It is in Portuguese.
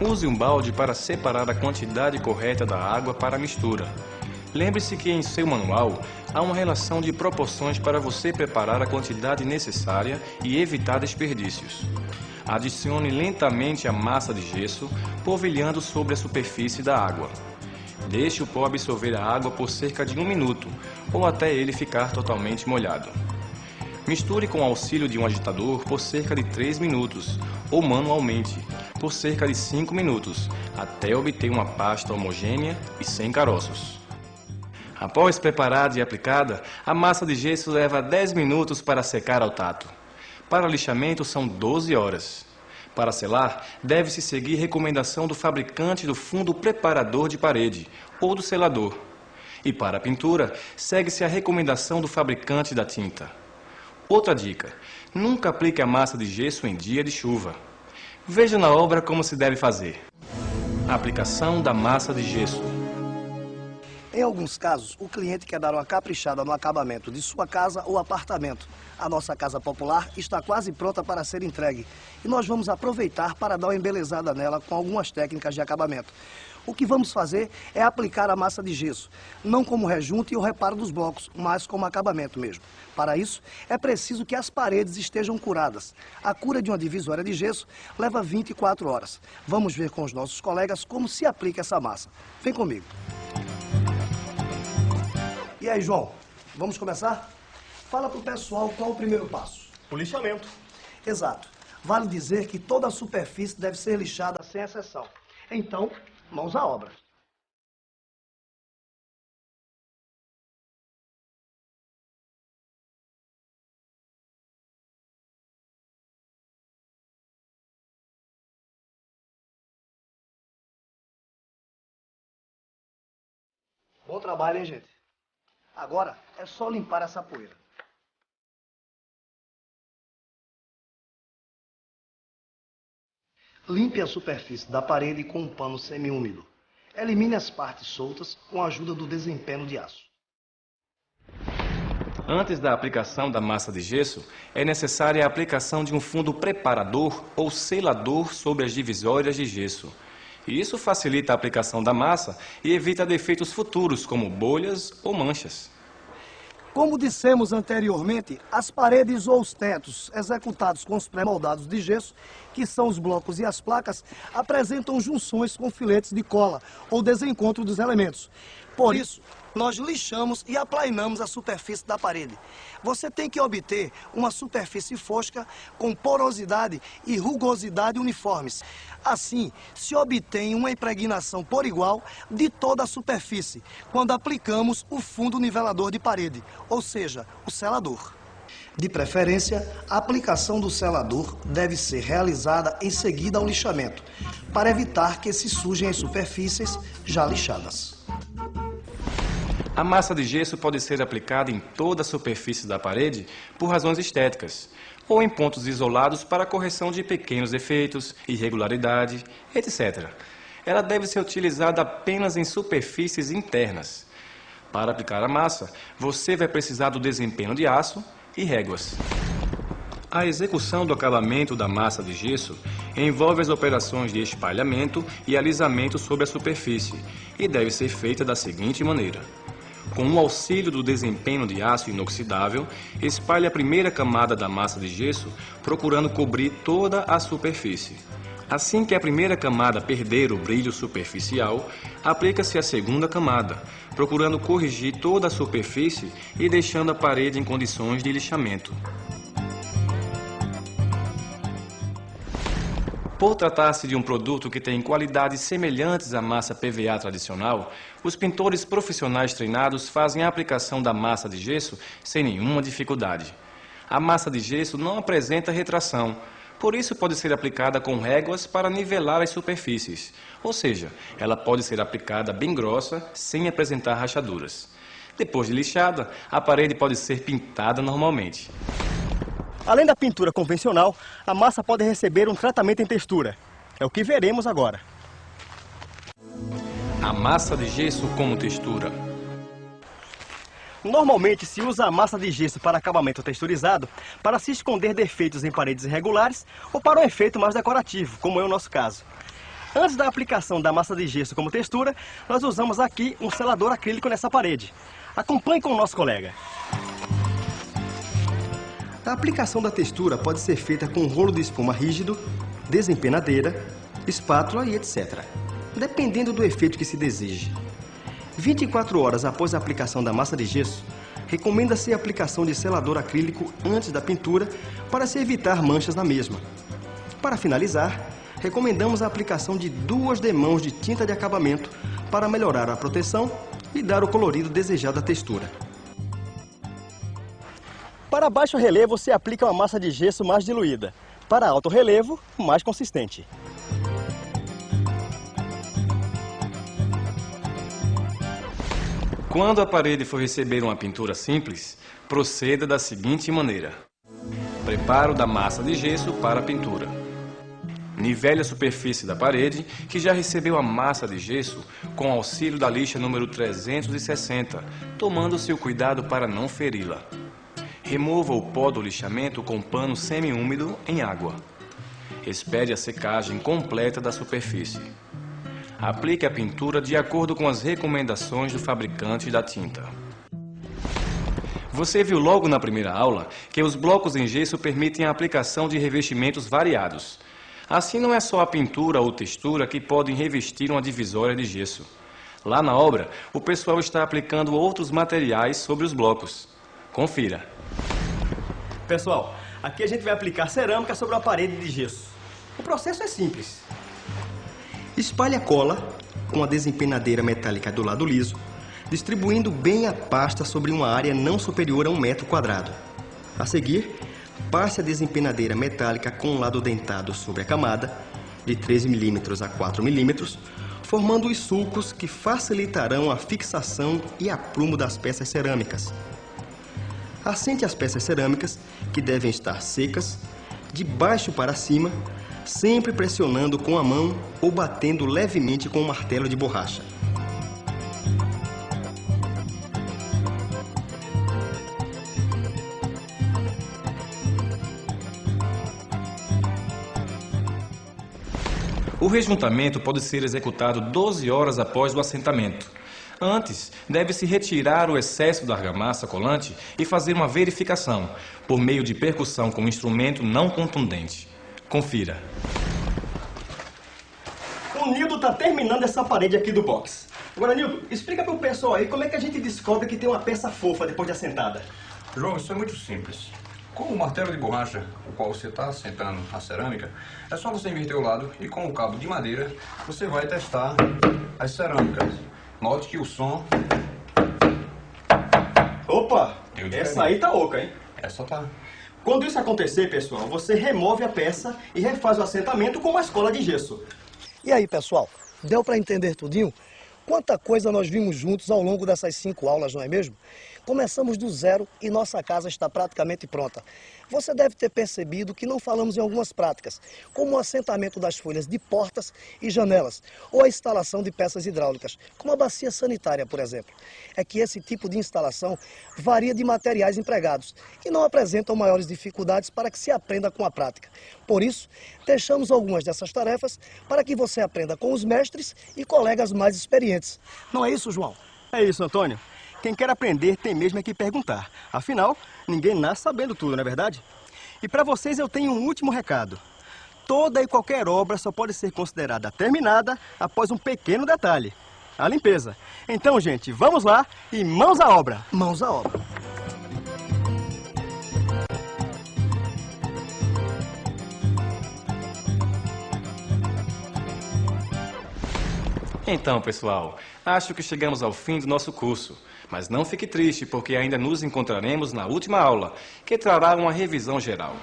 Use um balde para separar a quantidade correta da água para a mistura. Lembre-se que em seu manual há uma relação de proporções para você preparar a quantidade necessária e evitar desperdícios. Adicione lentamente a massa de gesso, polvilhando sobre a superfície da água. Deixe o pó absorver a água por cerca de um minuto, ou até ele ficar totalmente molhado. Misture com o auxílio de um agitador por cerca de 3 minutos, ou manualmente, por cerca de 5 minutos, até obter uma pasta homogênea e sem caroços. Após preparada e aplicada, a massa de gesso leva 10 minutos para secar ao tato. Para lixamento são 12 horas. Para selar, deve-se seguir recomendação do fabricante do fundo preparador de parede ou do selador. E para a pintura, segue-se a recomendação do fabricante da tinta. Outra dica: nunca aplique a massa de gesso em dia de chuva. Veja na obra como se deve fazer. aplicação da massa de gesso. Em alguns casos, o cliente quer dar uma caprichada no acabamento de sua casa ou apartamento. A nossa casa popular está quase pronta para ser entregue e nós vamos aproveitar para dar uma embelezada nela com algumas técnicas de acabamento. O que vamos fazer é aplicar a massa de gesso, não como rejunte ou reparo dos blocos, mas como acabamento mesmo. Para isso, é preciso que as paredes estejam curadas. A cura de uma divisória de gesso leva 24 horas. Vamos ver com os nossos colegas como se aplica essa massa. Vem comigo. E aí, João, vamos começar? Fala para o pessoal qual o primeiro passo. O lixamento. Exato. Vale dizer que toda a superfície deve ser lixada sem exceção. Então, mãos à obra. Bom trabalho, hein, gente? Agora é só limpar essa poeira. Limpe a superfície da parede com um pano semiúmido. Elimine as partes soltas com a ajuda do desempenho de aço. Antes da aplicação da massa de gesso, é necessária a aplicação de um fundo preparador ou selador sobre as divisórias de gesso. Isso facilita a aplicação da massa e evita defeitos futuros, como bolhas ou manchas. Como dissemos anteriormente, as paredes ou os tetos executados com os pré-moldados de gesso, que são os blocos e as placas, apresentam junções com filetes de cola ou desencontro dos elementos. Por isso, nós lixamos e aplainamos a superfície da parede. Você tem que obter uma superfície fosca com porosidade e rugosidade uniformes. Assim, se obtém uma impregnação por igual de toda a superfície, quando aplicamos o fundo nivelador de parede, ou seja, o selador. De preferência, a aplicação do selador deve ser realizada em seguida ao lixamento, para evitar que se sujem as superfícies já lixadas. A massa de gesso pode ser aplicada em toda a superfície da parede por razões estéticas, ou em pontos isolados para correção de pequenos defeitos, irregularidade, etc. Ela deve ser utilizada apenas em superfícies internas. Para aplicar a massa, você vai precisar do desempenho de aço e réguas. A execução do acabamento da massa de gesso envolve as operações de espalhamento e alisamento sobre a superfície e deve ser feita da seguinte maneira. Com o auxílio do desempenho de aço inoxidável, espalhe a primeira camada da massa de gesso, procurando cobrir toda a superfície. Assim que a primeira camada perder o brilho superficial, aplica-se a segunda camada, procurando corrigir toda a superfície e deixando a parede em condições de lixamento. Por tratar-se de um produto que tem qualidades semelhantes à massa PVA tradicional, os pintores profissionais treinados fazem a aplicação da massa de gesso sem nenhuma dificuldade. A massa de gesso não apresenta retração, por isso pode ser aplicada com réguas para nivelar as superfícies, ou seja, ela pode ser aplicada bem grossa, sem apresentar rachaduras. Depois de lixada, a parede pode ser pintada normalmente. Além da pintura convencional, a massa pode receber um tratamento em textura. É o que veremos agora. A massa de gesso como textura. Normalmente se usa a massa de gesso para acabamento texturizado para se esconder defeitos em paredes irregulares ou para um efeito mais decorativo, como é o nosso caso. Antes da aplicação da massa de gesso como textura, nós usamos aqui um selador acrílico nessa parede. Acompanhe com o nosso colega. A aplicação da textura pode ser feita com rolo de espuma rígido, desempenadeira, espátula e etc. Dependendo do efeito que se deseje. 24 horas após a aplicação da massa de gesso, recomenda-se a aplicação de selador acrílico antes da pintura para se evitar manchas na mesma. Para finalizar, recomendamos a aplicação de duas demãos de tinta de acabamento para melhorar a proteção e dar o colorido desejado à textura. Para baixo relevo, se aplica uma massa de gesso mais diluída. Para alto relevo, mais consistente. Quando a parede for receber uma pintura simples, proceda da seguinte maneira. Preparo da massa de gesso para a pintura. Nivele a superfície da parede, que já recebeu a massa de gesso, com auxílio da lixa número 360, tomando seu cuidado para não feri-la. Remova o pó do lixamento com pano semi-úmido em água. Espere a secagem completa da superfície. Aplique a pintura de acordo com as recomendações do fabricante da tinta. Você viu logo na primeira aula que os blocos em gesso permitem a aplicação de revestimentos variados. Assim não é só a pintura ou textura que podem revestir uma divisória de gesso. Lá na obra, o pessoal está aplicando outros materiais sobre os blocos. Confira. Pessoal, aqui a gente vai aplicar cerâmica sobre uma parede de gesso. O processo é simples. Espalhe a cola com a desempenadeira metálica do lado liso, distribuindo bem a pasta sobre uma área não superior a um metro quadrado. A seguir, passe a desempenadeira metálica com o lado dentado sobre a camada, de 13 mm a 4 mm, formando os sulcos que facilitarão a fixação e aprumo das peças cerâmicas. Assente as peças cerâmicas, que devem estar secas, de baixo para cima, sempre pressionando com a mão ou batendo levemente com um martelo de borracha. O rejuntamento pode ser executado 12 horas após o assentamento. Antes, deve-se retirar o excesso da argamassa colante e fazer uma verificação, por meio de percussão com um instrumento não contundente. Confira. O Nildo está terminando essa parede aqui do box. Agora, Nildo, explica para o pessoal aí como é que a gente descobre que tem uma peça fofa depois de assentada. João, isso é muito simples. Com o martelo de borracha, o qual você está assentando a cerâmica, é só você inverter o lado e com o cabo de madeira você vai testar as cerâmicas. Note que o som... Opa! Essa aí tá oca, hein? Essa tá... Quando isso acontecer, pessoal, você remove a peça e refaz o assentamento com uma escola de gesso. E aí, pessoal, deu para entender tudinho? Quanta coisa nós vimos juntos ao longo dessas cinco aulas, não é mesmo? Começamos do zero e nossa casa está praticamente pronta. Você deve ter percebido que não falamos em algumas práticas, como o assentamento das folhas de portas e janelas, ou a instalação de peças hidráulicas, como a bacia sanitária, por exemplo. É que esse tipo de instalação varia de materiais empregados e não apresentam maiores dificuldades para que se aprenda com a prática. Por isso, deixamos algumas dessas tarefas para que você aprenda com os mestres e colegas mais experientes. Não é isso, João? É isso, Antônio. Quem quer aprender tem mesmo é que perguntar. Afinal, ninguém nasce sabendo tudo, não é verdade? E para vocês eu tenho um último recado. Toda e qualquer obra só pode ser considerada terminada após um pequeno detalhe. A limpeza. Então, gente, vamos lá e mãos à obra. Mãos à obra. Então, pessoal, acho que chegamos ao fim do nosso curso. Mas não fique triste, porque ainda nos encontraremos na última aula, que trará uma revisão geral.